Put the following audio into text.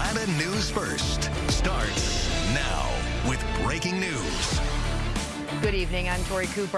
Atlanta News First starts now with breaking news. Good evening. I'm Tori Cooper.